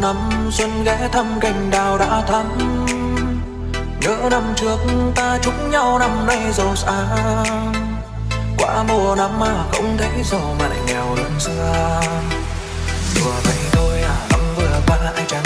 năm xuân ghé thăm cành đào đã thắm. Nhớ năm trước ta chúc nhau năm nay giàu sang. Qua mùa năm mà không thấy giàu mà lại nghèo hơn xưa đùa vậy thôi à năm vừa qua anh chẳng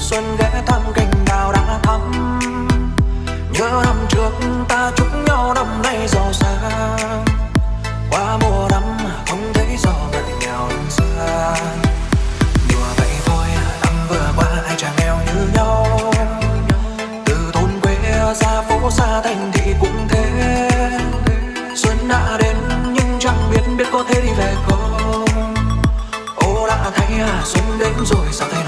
xuân ghé thăm cành đào đã thắm. Nhớ năm trước ta chúc nhau năm nay giàu sang. Qua mùa năm, không thấy gió ngặt nghèo đơn xa. Đùa vậy thôi, năm vừa qua ai chẳng nghèo như nhau. Từ thôn quê ra phố xa thành thị cũng thế. Xuân đã đến, nhưng chẳng biết biết có thể đi về không. Ô đã thấy à xuân đến rồi sao thấy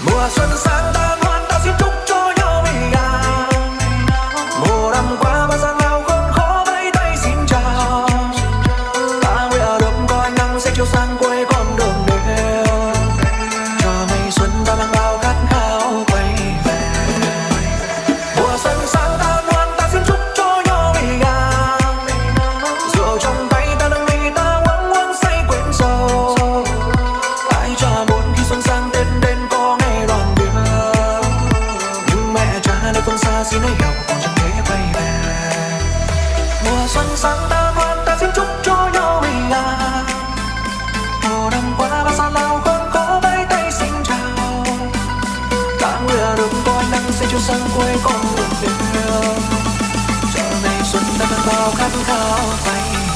mùa xuân sang ta ngoan phương xa xin còn chẳng thể quay về mùa xuân sáng ta ngoan ta xin chúc cho nhau bình an mùa năm qua bao xa lao con có vẫy tay xin chào ta nguyện được con nắng sẽ chiếu sang quê con đường đêm chờ ngày xuân ta đang bao khát khao quay